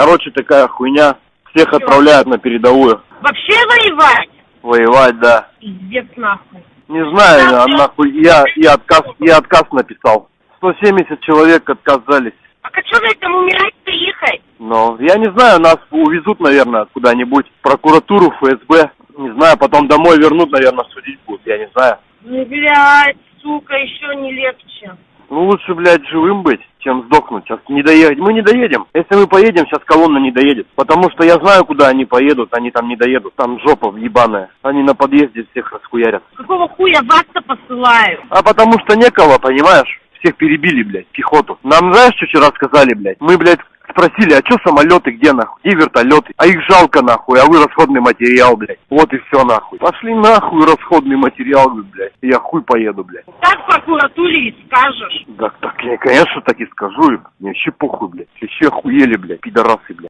Короче, такая хуйня. Всех отправляют на передовую. Вообще воевать? Воевать, да. Пиздец нахуй. Не знаю, а нахуй, я, я отказ, я отказ написал. 170 человек отказались. А что вы там умирать-то ехать? Но я не знаю, нас увезут, наверное, куда-нибудь. В прокуратуру, ФСБ. Не знаю, потом домой вернут, наверное, судить будут, я не знаю. Ну, блядь, сука, еще не легче. Ну, лучше, блядь, живым быть, чем сдохнуть. Сейчас не доехать. Мы не доедем. Если мы поедем, сейчас колонна не доедет. Потому что я знаю, куда они поедут. Они там не доедут. Там жопа ебаная. Они на подъезде всех расхуярят. Какого хуя вас-то посылаю? А потому что некого, понимаешь? Всех перебили, блядь, пехоту. Нам знаешь, что вчера сказали, блядь? Мы, блядь, спросили, а чё самолеты, где нахуй? Где вертолеты? А их жалко нахуй, а вы расходный материал, блядь. Вот и все нахуй. Пошли нахуй расходный материал, блядь. Я хуй поеду, блядь. Так в прокуратуре и скажешь. Да, так я, конечно, так и скажу. Мне вообще похуй, блядь. Все охуели, блядь, пидорасы, блядь.